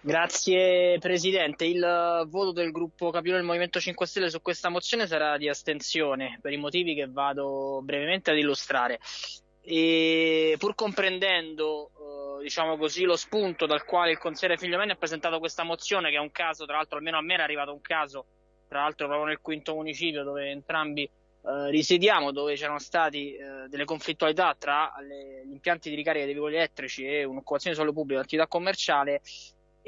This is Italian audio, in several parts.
Grazie Presidente. Il voto del gruppo Capino del Movimento 5 Stelle su questa mozione sarà di astensione per i motivi che vado brevemente ad illustrare. E pur comprendendo eh, diciamo così, lo spunto dal quale il consigliere Figliomeni ha presentato questa mozione, che è un caso, tra l'altro almeno a me era arrivato un caso, tra l'altro proprio nel quinto municipio dove entrambi eh, risediamo, dove c'erano state eh, delle conflittualità tra le, gli impianti di ricarica dei veicoli elettrici e un'occupazione di suolo pubblico, un'attività commerciale,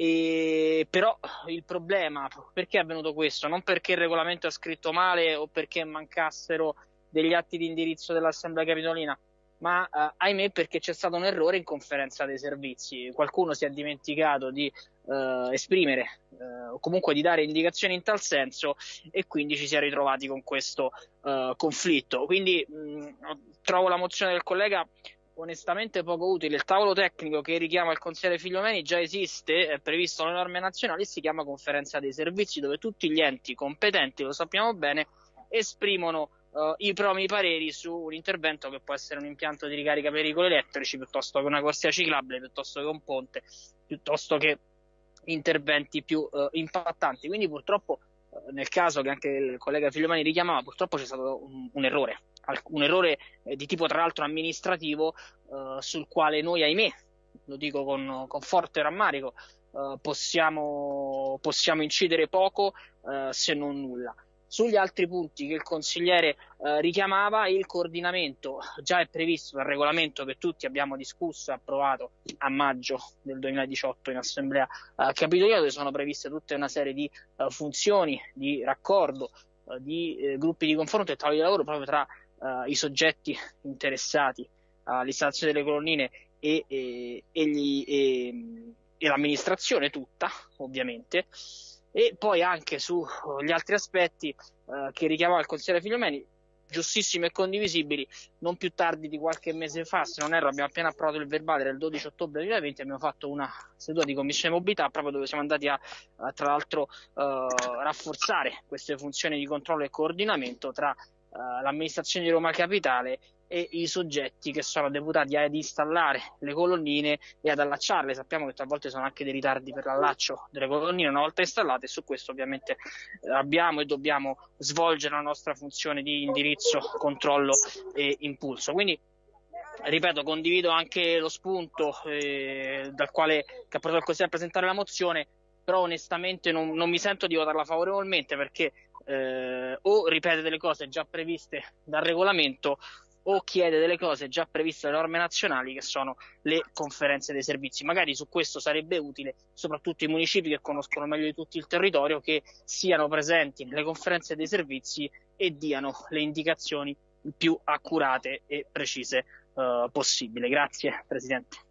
e però il problema, perché è avvenuto questo? Non perché il regolamento è scritto male o perché mancassero degli atti di indirizzo dell'Assemblea Capitolina, ma eh, ahimè perché c'è stato un errore in conferenza dei servizi. Qualcuno si è dimenticato di eh, esprimere eh, o comunque di dare indicazioni in tal senso e quindi ci si è ritrovati con questo eh, conflitto. Quindi mh, trovo la mozione del collega onestamente poco utile. Il tavolo tecnico che richiama il consigliere Figliomeni già esiste, è previsto dalle norme nazionali, si chiama conferenza dei servizi, dove tutti gli enti competenti, lo sappiamo bene, esprimono uh, i promi pareri su un intervento che può essere un impianto di ricarica per veicoli elettrici, piuttosto che una corsia ciclabile, piuttosto che un ponte, piuttosto che interventi più uh, impattanti. Quindi purtroppo uh, nel caso che anche il collega Figliomani richiamava, purtroppo c'è stato un, un errore un errore eh, di tipo tra l'altro amministrativo eh, sul quale noi ahimè, lo dico con, con forte rammarico, eh, possiamo, possiamo, incidere poco eh, se non nulla. Sugli altri punti che il consigliere eh, richiamava, il coordinamento già è previsto dal regolamento che tutti abbiamo discusso e approvato a maggio del 2018 in Assemblea eh, Capitolina, dove sono previste tutta una serie di funzioni di raccordo, di eh, gruppi di confronto e tavoli di lavoro proprio tra uh, i soggetti interessati all'installazione delle colonnine e, e, e, gli, e, l'amministrazione tutta, ovviamente, e poi anche sugli altri aspetti uh, che richiamava il consigliere Figliomeni, giustissimi e condivisibili, non più tardi di qualche mese fa, se non erro abbiamo appena approvato il verbale del 12 ottobre 2020, abbiamo fatto una seduta di commissione mobilità proprio dove siamo andati a, a tra l'altro uh, rafforzare queste funzioni di controllo e coordinamento tra uh, l'amministrazione di Roma Capitale e i soggetti che sono deputati ad installare le colonnine e ad allacciarle. Sappiamo che talvolta sono anche dei ritardi per l'allaccio delle colonnine una volta installate e su questo ovviamente eh, abbiamo e dobbiamo svolgere la nostra funzione di indirizzo, controllo e impulso. Quindi ripeto, condivido anche lo spunto eh, dal quale che ha portato il Consiglio a presentare la mozione, però onestamente non, non mi sento di votarla favorevolmente perché eh, o ripete delle cose già previste dal regolamento o chiede delle cose già previste dalle norme nazionali che sono le conferenze dei servizi. Magari su questo sarebbe utile, soprattutto i municipi che conoscono meglio di tutti il territorio, che siano presenti nelle conferenze dei servizi e diano le indicazioni più accurate e precise eh, possibile. Grazie Presidente.